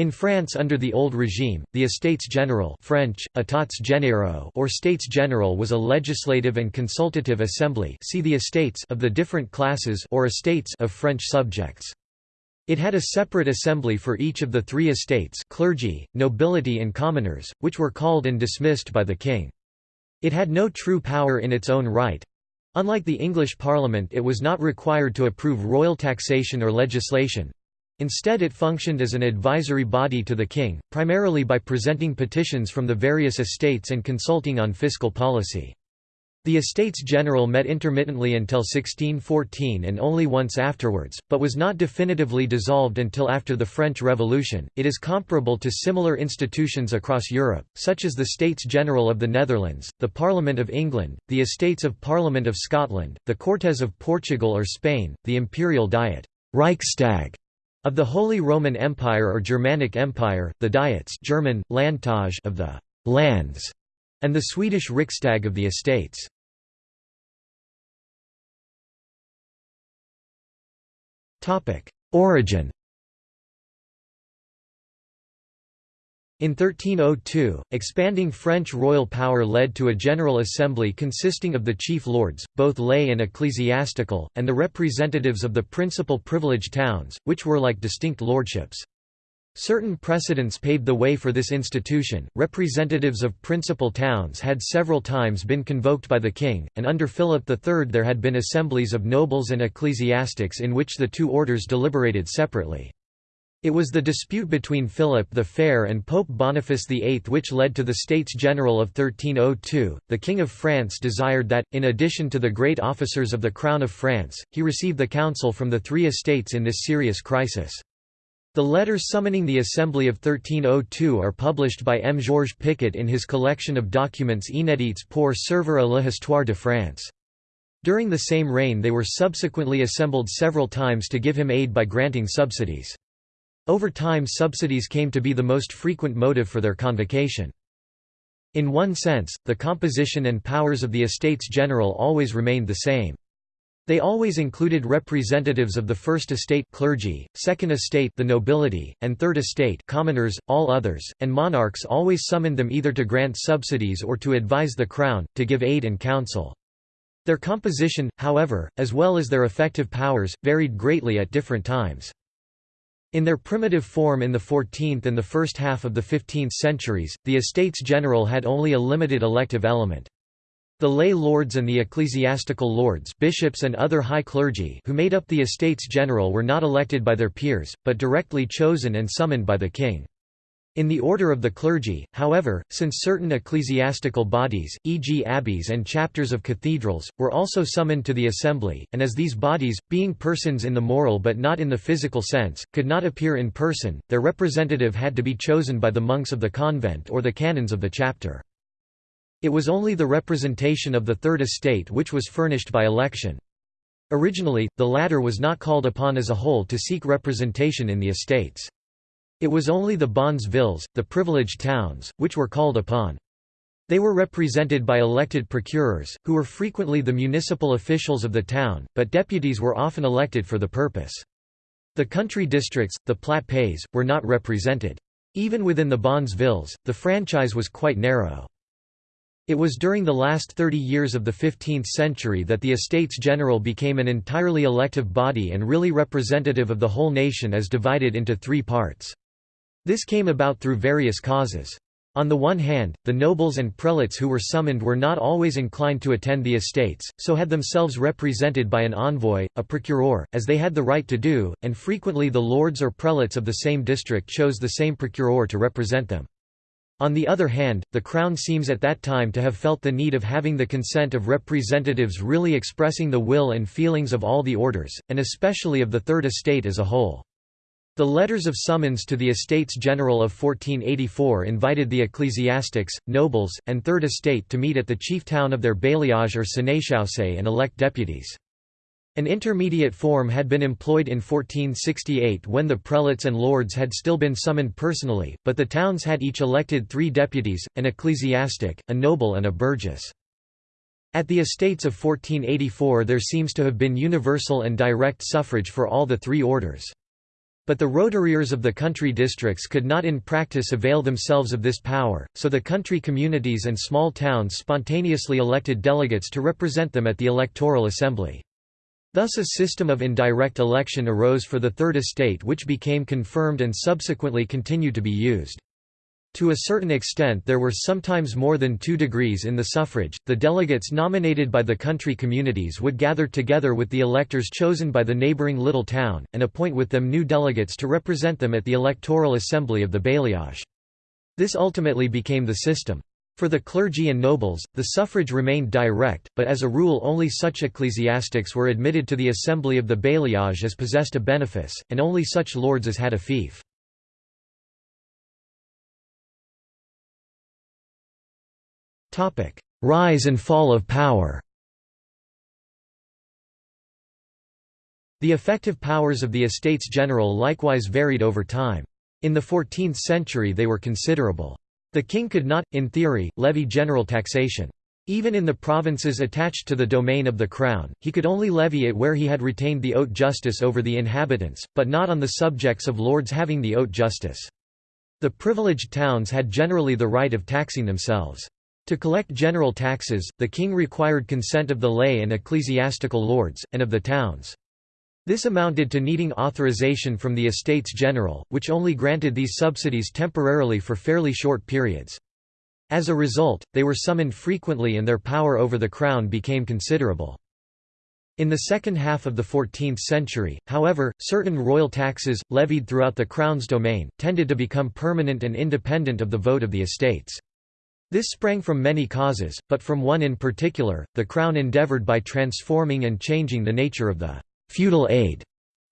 In France under the old regime, the Estates General French, Etats généraux or States General was a legislative and consultative assembly see the estates of the different classes or estates of French subjects. It had a separate assembly for each of the three estates clergy, nobility and commoners, which were called and dismissed by the king. It had no true power in its own right. Unlike the English Parliament it was not required to approve royal taxation or legislation, Instead it functioned as an advisory body to the king, primarily by presenting petitions from the various estates and consulting on fiscal policy. The Estates General met intermittently until 1614 and only once afterwards, but was not definitively dissolved until after the French Revolution. It is comparable to similar institutions across Europe, such as the States General of the Netherlands, the Parliament of England, the Estates of Parliament of Scotland, the Cortes of Portugal or Spain, the Imperial Diet Reichstag of the Holy Roman Empire or Germanic Empire, the Diets German, Landtage of the lands, and the Swedish Riksdag of the estates. Origin In 1302, expanding French royal power led to a General Assembly consisting of the chief lords, both lay and ecclesiastical, and the representatives of the principal privileged towns, which were like distinct lordships. Certain precedents paved the way for this institution. Representatives of principal towns had several times been convoked by the king, and under Philip III there had been assemblies of nobles and ecclesiastics in which the two orders deliberated separately. It was the dispute between Philip the Fair and Pope Boniface VIII which led to the States General of 1302. The King of France desired that, in addition to the great officers of the Crown of France, he receive the counsel from the three estates in this serious crisis. The letters summoning the Assembly of 1302 are published by M. Georges Picot in his collection of documents inédits pour servir à l'histoire de France. During the same reign they were subsequently assembled several times to give him aid by granting subsidies. Over time subsidies came to be the most frequent motive for their convocation. In one sense, the composition and powers of the Estates General always remained the same. They always included representatives of the First Estate clergy, Second Estate the nobility, and Third Estate commoners, all others, and monarchs always summoned them either to grant subsidies or to advise the crown, to give aid and counsel. Their composition, however, as well as their effective powers, varied greatly at different times. In their primitive form in the 14th and the first half of the 15th centuries, the Estates General had only a limited elective element. The lay lords and the ecclesiastical lords bishops and other high clergy who made up the Estates General were not elected by their peers, but directly chosen and summoned by the king. In the order of the clergy, however, since certain ecclesiastical bodies, e.g. abbeys and chapters of cathedrals, were also summoned to the assembly, and as these bodies, being persons in the moral but not in the physical sense, could not appear in person, their representative had to be chosen by the monks of the convent or the canons of the chapter. It was only the representation of the Third Estate which was furnished by election. Originally, the latter was not called upon as a whole to seek representation in the estates. It was only the bonnes villes, the privileged towns, which were called upon. They were represented by elected procureurs, who were frequently the municipal officials of the town, but deputies were often elected for the purpose. The country districts, the plat pays, were not represented. Even within the bonnes villes, the franchise was quite narrow. It was during the last 30 years of the 15th century that the Estates General became an entirely elective body and really representative of the whole nation as divided into three parts. This came about through various causes. On the one hand, the nobles and prelates who were summoned were not always inclined to attend the estates, so had themselves represented by an envoy, a procureur, as they had the right to do, and frequently the lords or prelates of the same district chose the same procureur to represent them. On the other hand, the Crown seems at that time to have felt the need of having the consent of representatives really expressing the will and feelings of all the orders, and especially of the Third Estate as a whole. The letters of summons to the Estates General of 1484 invited the ecclesiastics, nobles, and Third Estate to meet at the chief town of their bailliage or sénéchaussée and elect deputies. An intermediate form had been employed in 1468 when the prelates and lords had still been summoned personally, but the towns had each elected three deputies, an ecclesiastic, a noble and a burgess. At the estates of 1484 there seems to have been universal and direct suffrage for all the three orders. But the roturiers of the country districts could not in practice avail themselves of this power, so the country communities and small towns spontaneously elected delegates to represent them at the electoral assembly. Thus a system of indirect election arose for the Third Estate which became confirmed and subsequently continued to be used. To a certain extent there were sometimes more than two degrees in the suffrage. The delegates nominated by the country communities would gather together with the electors chosen by the neighbouring little town, and appoint with them new delegates to represent them at the electoral assembly of the bailliage. This ultimately became the system. For the clergy and nobles, the suffrage remained direct, but as a rule only such ecclesiastics were admitted to the assembly of the bailliage as possessed a benefice, and only such lords as had a fief. Rise and fall of power The effective powers of the Estates General likewise varied over time. In the 14th century they were considerable. The king could not, in theory, levy general taxation. Even in the provinces attached to the domain of the crown, he could only levy it where he had retained the haute justice over the inhabitants, but not on the subjects of lords having the haute justice. The privileged towns had generally the right of taxing themselves. To collect general taxes, the king required consent of the lay and ecclesiastical lords, and of the towns. This amounted to needing authorization from the Estates General, which only granted these subsidies temporarily for fairly short periods. As a result, they were summoned frequently and their power over the crown became considerable. In the second half of the 14th century, however, certain royal taxes, levied throughout the crown's domain, tended to become permanent and independent of the vote of the estates. This sprang from many causes, but from one in particular, the Crown endeavoured by transforming and changing the nature of the «feudal aid»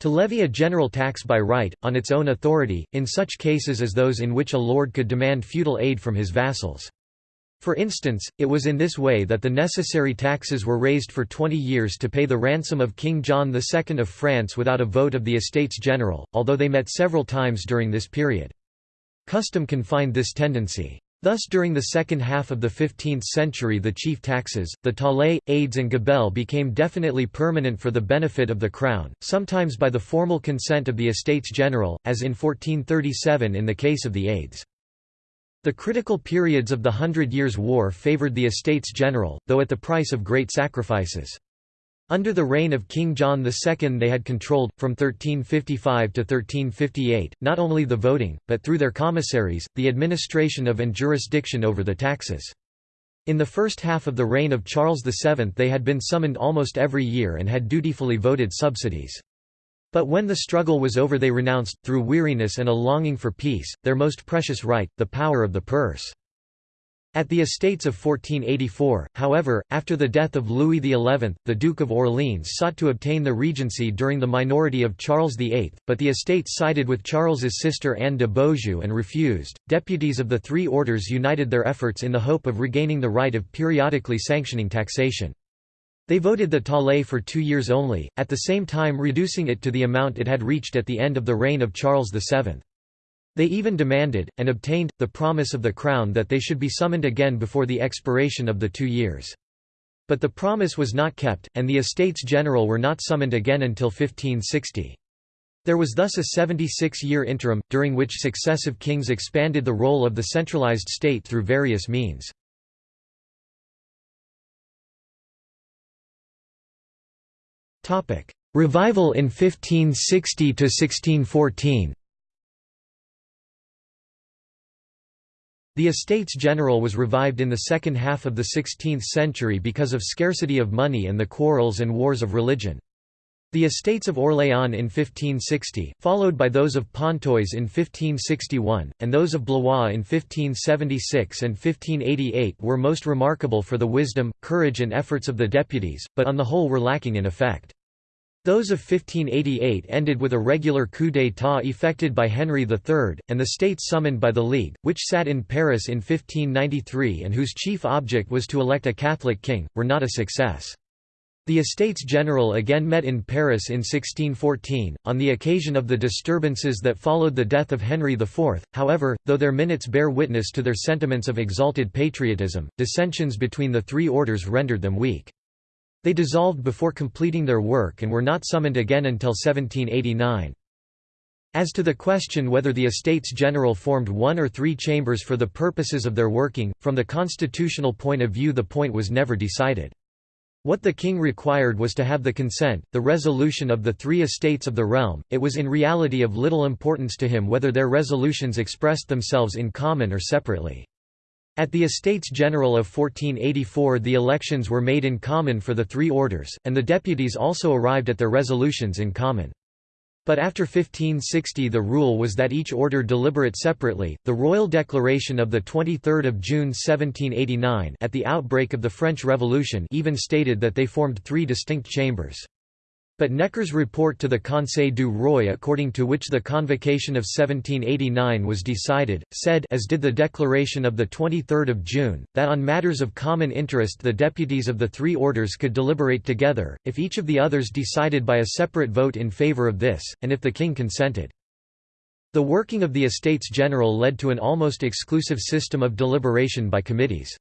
to levy a general tax by right, on its own authority, in such cases as those in which a lord could demand feudal aid from his vassals. For instance, it was in this way that the necessary taxes were raised for 20 years to pay the ransom of King John II of France without a vote of the Estates General, although they met several times during this period. Custom confined this tendency. Thus during the second half of the 15th century the chief taxes, the taille, aides and gabelle became definitely permanent for the benefit of the crown, sometimes by the formal consent of the Estates General, as in 1437 in the case of the aides. The critical periods of the Hundred Years' War favoured the Estates General, though at the price of great sacrifices. Under the reign of King John II they had controlled, from 1355 to 1358, not only the voting, but through their commissaries, the administration of and jurisdiction over the taxes. In the first half of the reign of Charles VII they had been summoned almost every year and had dutifully voted subsidies. But when the struggle was over they renounced, through weariness and a longing for peace, their most precious right, the power of the purse. At the Estates of 1484, however, after the death of Louis XI, the Duke of Orleans sought to obtain the regency during the minority of Charles VIII, but the estates sided with Charles's sister Anne de Beaujeu and refused. Deputies of the three orders united their efforts in the hope of regaining the right of periodically sanctioning taxation. They voted the taille for two years only, at the same time reducing it to the amount it had reached at the end of the reign of Charles VII. They even demanded, and obtained, the promise of the Crown that they should be summoned again before the expiration of the two years. But the promise was not kept, and the Estates General were not summoned again until 1560. There was thus a 76-year interim, during which successive kings expanded the role of the centralized state through various means. Revival in 1560–1614 The Estates General was revived in the second half of the 16th century because of scarcity of money and the quarrels and wars of religion. The Estates of Orléans in 1560, followed by those of Pontoise in 1561, and those of Blois in 1576 and 1588 were most remarkable for the wisdom, courage and efforts of the deputies, but on the whole were lacking in effect. Those of 1588 ended with a regular coup d'état effected by Henry III, and the states summoned by the League, which sat in Paris in 1593 and whose chief object was to elect a Catholic king, were not a success. The Estates General again met in Paris in 1614, on the occasion of the disturbances that followed the death of Henry IV. However, though their minutes bear witness to their sentiments of exalted patriotism, dissensions between the three orders rendered them weak. They dissolved before completing their work and were not summoned again until 1789. As to the question whether the Estates General formed one or three chambers for the purposes of their working, from the constitutional point of view the point was never decided. What the king required was to have the consent, the resolution of the three estates of the realm, it was in reality of little importance to him whether their resolutions expressed themselves in common or separately. At the Estates General of 1484 the elections were made in common for the three orders, and the deputies also arrived at their resolutions in common. But after 1560 the rule was that each order deliberate separately. The royal declaration of the 23rd of June 1789 at the outbreak of the French Revolution even stated that they formed three distinct chambers. But Necker's report to the Conseil du Roi according to which the convocation of 1789 was decided, said as did the declaration of 23 June, that on matters of common interest the deputies of the three orders could deliberate together, if each of the others decided by a separate vote in favour of this, and if the king consented. The working of the Estates General led to an almost exclusive system of deliberation by committees.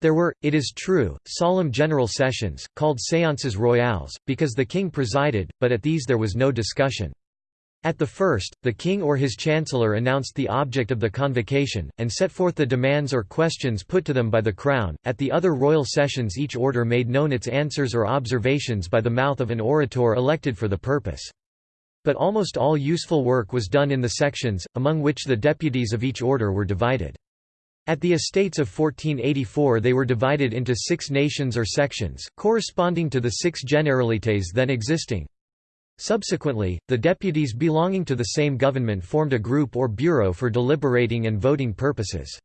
There were, it is true, solemn general sessions, called séances royales, because the king presided, but at these there was no discussion. At the first, the king or his chancellor announced the object of the convocation, and set forth the demands or questions put to them by the crown. At the other royal sessions each order made known its answers or observations by the mouth of an orator elected for the purpose. But almost all useful work was done in the sections, among which the deputies of each order were divided. At the Estates of 1484 they were divided into six nations or sections, corresponding to the six generalités then existing. Subsequently, the deputies belonging to the same government formed a group or bureau for deliberating and voting purposes.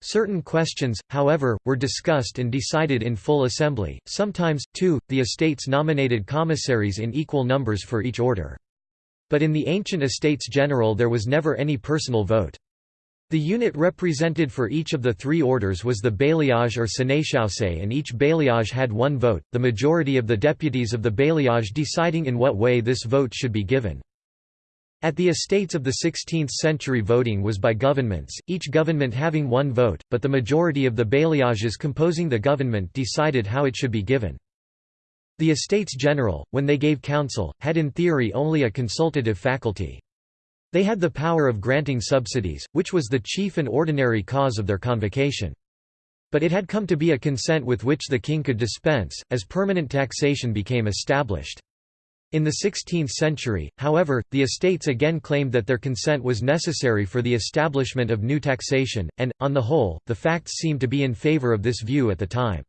Certain questions, however, were discussed and decided in full assembly, sometimes, too, the estates nominated commissaries in equal numbers for each order. But in the ancient estates general there was never any personal vote. The unit represented for each of the three orders was the bailliage or sénéchaussée and each bailliage had one vote, the majority of the deputies of the bailliage deciding in what way this vote should be given. At the estates of the 16th century voting was by governments, each government having one vote, but the majority of the bailliages composing the government decided how it should be given. The Estates General, when they gave counsel, had in theory only a consultative faculty. They had the power of granting subsidies, which was the chief and ordinary cause of their convocation. But it had come to be a consent with which the king could dispense, as permanent taxation became established. In the 16th century, however, the estates again claimed that their consent was necessary for the establishment of new taxation, and, on the whole, the facts seemed to be in favour of this view at the time.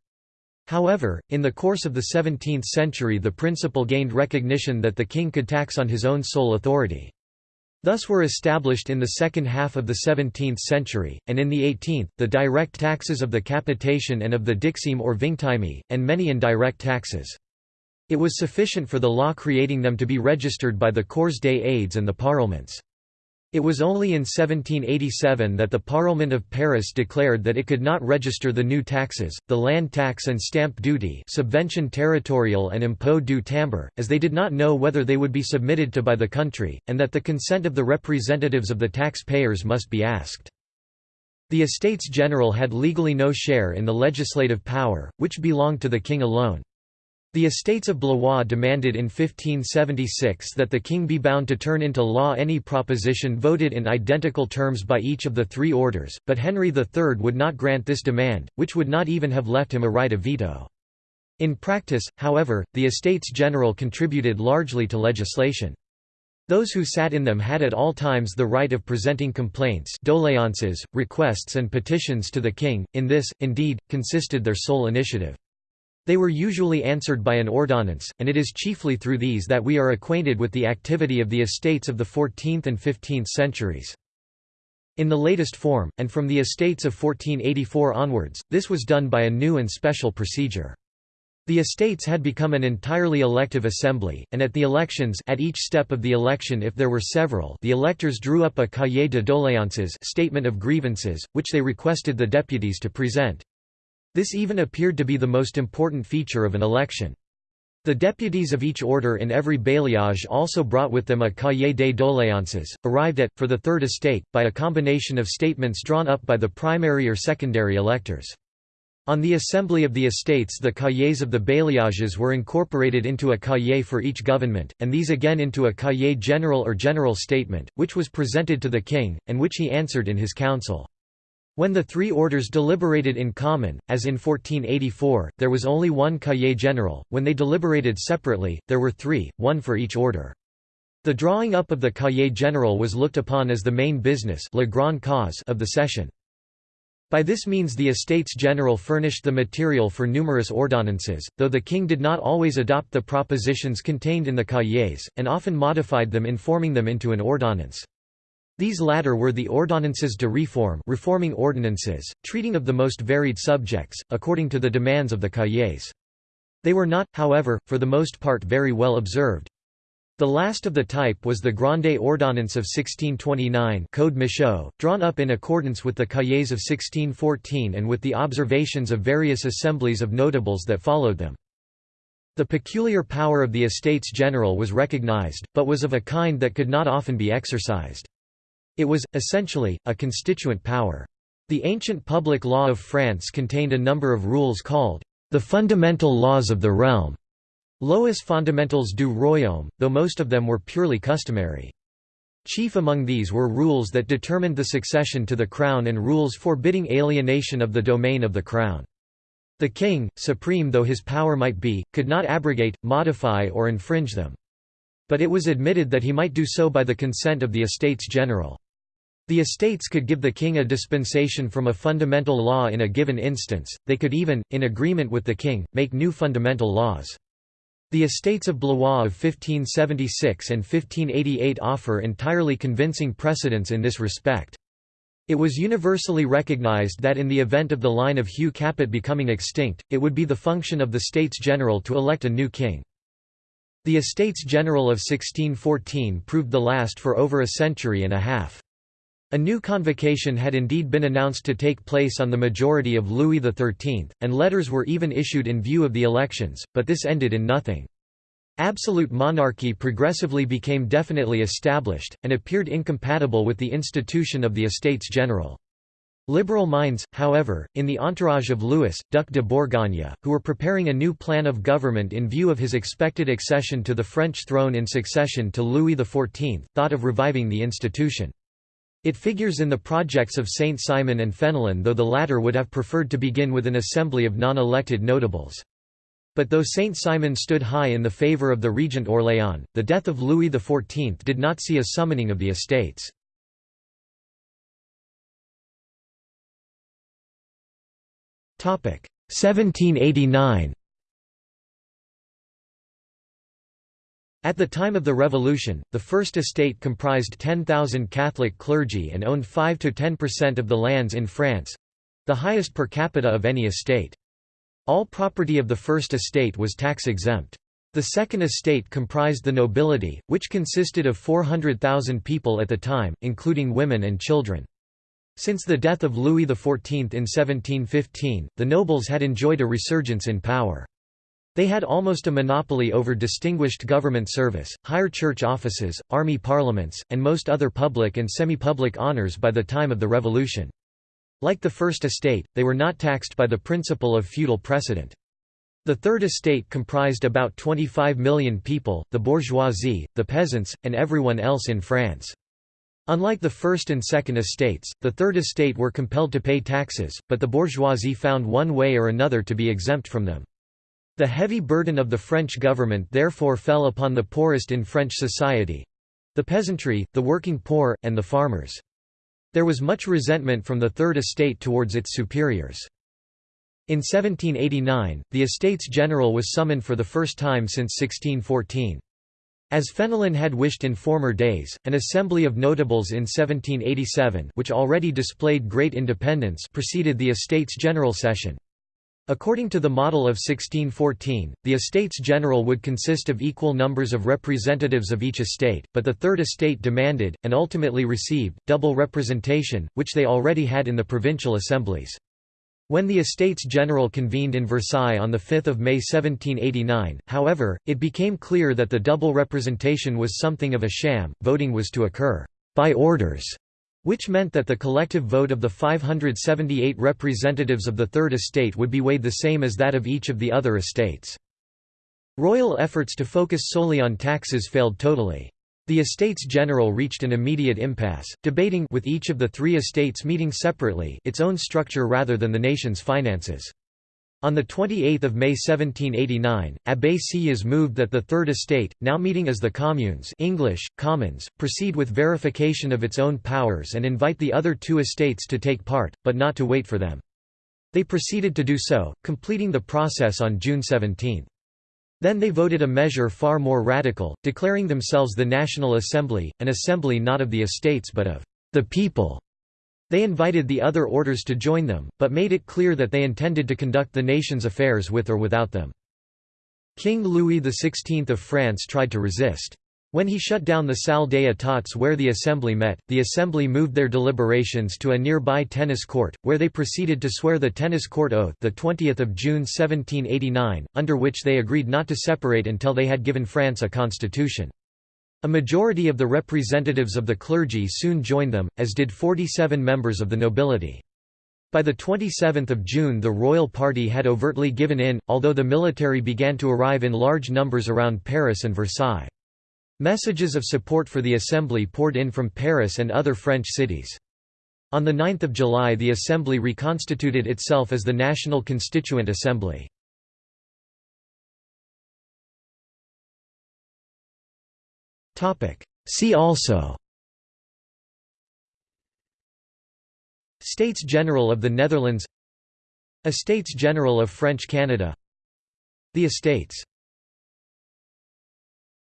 However, in the course of the 17th century the principle gained recognition that the king could tax on his own sole authority. Thus were established in the second half of the 17th century, and in the 18th, the direct taxes of the capitation and of the dixième or vingtieme, and many indirect taxes. It was sufficient for the law creating them to be registered by the Cours des Aides and the parlements. It was only in 1787 that the Parlement of Paris declared that it could not register the new taxes, the land tax and stamp duty subvention territorial and impôt du timbre, as they did not know whether they would be submitted to by the country, and that the consent of the representatives of the taxpayers must be asked. The Estates General had legally no share in the legislative power, which belonged to the king alone. The Estates of Blois demanded in 1576 that the king be bound to turn into law any proposition voted in identical terms by each of the three orders, but Henry III would not grant this demand, which would not even have left him a right of veto. In practice, however, the Estates General contributed largely to legislation. Those who sat in them had at all times the right of presenting complaints doléances, requests and petitions to the king, in this, indeed, consisted their sole initiative. They were usually answered by an ordonnance, and it is chiefly through these that we are acquainted with the activity of the estates of the 14th and 15th centuries. In the latest form, and from the estates of 1484 onwards, this was done by a new and special procedure. The estates had become an entirely elective assembly, and at the elections at each step of the election if there were several the electors drew up a cahier de doléances statement of grievances, which they requested the deputies to present. This even appeared to be the most important feature of an election. The deputies of each order in every bailliage also brought with them a cahier des doléances, arrived at, for the third estate, by a combination of statements drawn up by the primary or secondary electors. On the assembly of the estates the cahiers of the bailliages were incorporated into a cahier for each government, and these again into a cahier general or general statement, which was presented to the king, and which he answered in his council. When the three orders deliberated in common, as in 1484, there was only one cahier general, when they deliberated separately, there were three, one for each order. The drawing up of the cahier general was looked upon as the main business of the session. By this means the Estates General furnished the material for numerous ordonnances, though the king did not always adopt the propositions contained in the cahiers, and often modified them in forming them into an ordonnance. These latter were the ordonnances de réforme reforming ordinances, treating of the most varied subjects, according to the demands of the cahiers. They were not, however, for the most part very well observed. The last of the type was the Grande Ordonnance of 1629 Code Michau, drawn up in accordance with the Cahiers of 1614 and with the observations of various assemblies of notables that followed them. The peculiar power of the Estates General was recognized, but was of a kind that could not often be exercised. It was, essentially, a constituent power. The ancient public law of France contained a number of rules called the fundamental laws of the realm, Lois fondamentales du royaume, though most of them were purely customary. Chief among these were rules that determined the succession to the crown and rules forbidding alienation of the domain of the crown. The king, supreme though his power might be, could not abrogate, modify or infringe them. But it was admitted that he might do so by the consent of the Estates General. The estates could give the king a dispensation from a fundamental law in a given instance, they could even, in agreement with the king, make new fundamental laws. The Estates of Blois of 1576 and 1588 offer entirely convincing precedents in this respect. It was universally recognized that in the event of the line of Hugh Capet becoming extinct, it would be the function of the States General to elect a new king. The Estates General of 1614 proved the last for over a century and a half. A new convocation had indeed been announced to take place on the majority of Louis XIII, and letters were even issued in view of the elections, but this ended in nothing. Absolute monarchy progressively became definitely established, and appeared incompatible with the institution of the Estates General. Liberal minds, however, in the entourage of Louis, Duc de Bourgogne, who were preparing a new plan of government in view of his expected accession to the French throne in succession to Louis XIV, thought of reviving the institution. It figures in the projects of Saint Simon and Fenelon though the latter would have preferred to begin with an assembly of non-elected notables. But though Saint Simon stood high in the favour of the regent Orléans, the death of Louis XIV did not see a summoning of the estates. 1789 At the time of the Revolution, the First Estate comprised 10,000 Catholic clergy and owned 5–10% of the lands in France—the highest per capita of any estate. All property of the First Estate was tax-exempt. The Second Estate comprised the nobility, which consisted of 400,000 people at the time, including women and children. Since the death of Louis XIV in 1715, the nobles had enjoyed a resurgence in power. They had almost a monopoly over distinguished government service, higher church offices, army parliaments, and most other public and semi-public honours by the time of the Revolution. Like the First Estate, they were not taxed by the principle of feudal precedent. The Third Estate comprised about 25 million people, the bourgeoisie, the peasants, and everyone else in France. Unlike the First and Second Estates, the Third Estate were compelled to pay taxes, but the bourgeoisie found one way or another to be exempt from them. The heavy burden of the French government therefore fell upon the poorest in French society—the peasantry, the working poor, and the farmers. There was much resentment from the Third Estate towards its superiors. In 1789, the Estates General was summoned for the first time since 1614. As Fenelon had wished in former days, an assembly of notables in 1787 which already displayed great independence preceded the Estates General session. According to the model of 1614, the Estates General would consist of equal numbers of representatives of each estate, but the Third Estate demanded, and ultimately received, double representation, which they already had in the provincial assemblies. When the Estates General convened in Versailles on 5 May 1789, however, it became clear that the double representation was something of a sham, voting was to occur by orders which meant that the collective vote of the 578 representatives of the Third Estate would be weighed the same as that of each of the other estates. Royal efforts to focus solely on taxes failed totally. The Estates General reached an immediate impasse, debating with each of the three estates meeting separately its own structure rather than the nation's finances. On 28 May 1789, Abbé Sieyès moved that the Third Estate, now meeting as the Communes English, Commons, proceed with verification of its own powers and invite the other two estates to take part, but not to wait for them. They proceeded to do so, completing the process on June 17. Then they voted a measure far more radical, declaring themselves the National Assembly, an assembly not of the estates but of the people. They invited the other orders to join them, but made it clear that they intended to conduct the nation's affairs with or without them. King Louis XVI of France tried to resist. When he shut down the Salle des Etats where the assembly met, the assembly moved their deliberations to a nearby tennis court, where they proceeded to swear the tennis court oath the 20th of June 1789, under which they agreed not to separate until they had given France a constitution. A majority of the representatives of the clergy soon joined them, as did 47 members of the nobility. By 27 June the royal party had overtly given in, although the military began to arrive in large numbers around Paris and Versailles. Messages of support for the assembly poured in from Paris and other French cities. On 9 July the assembly reconstituted itself as the National Constituent Assembly. See also States General of the Netherlands Estates General of French Canada The Estates